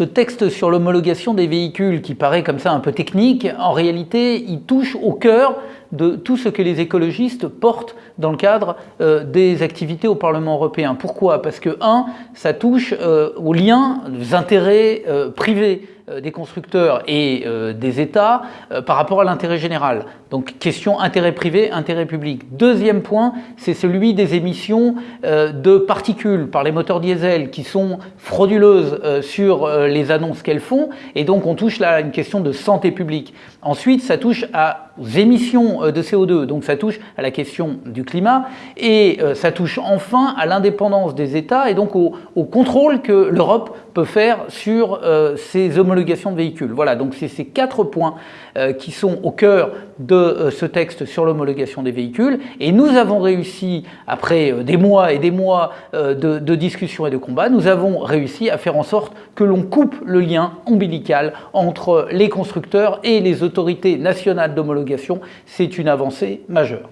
Ce texte sur l'homologation des véhicules qui paraît comme ça un peu technique, en réalité, il touche au cœur de tout ce que les écologistes portent dans le cadre euh, des activités au Parlement européen. Pourquoi? Parce que, un, ça touche euh, aux liens, aux intérêts euh, privés des constructeurs et des États par rapport à l'intérêt général. Donc question intérêt privé, intérêt public. Deuxième point, c'est celui des émissions de particules par les moteurs diesel qui sont frauduleuses sur les annonces qu'elles font et donc on touche là à une question de santé publique. Ensuite, ça touche aux émissions de CO2, donc ça touche à la question du climat et euh, ça touche enfin à l'indépendance des États et donc au, contrôle que l'Europe peut faire sur euh, ces homologations de véhicules. Voilà, donc c'est ces quatre points euh, qui sont au cœur de ce texte sur l'homologation des véhicules et nous avons réussi, après des mois et des mois de, de discussions et de combats, nous avons réussi à faire en sorte que l'on coupe le lien ombilical entre les constructeurs et les autorités nationales d'homologation. C'est une avancée majeure.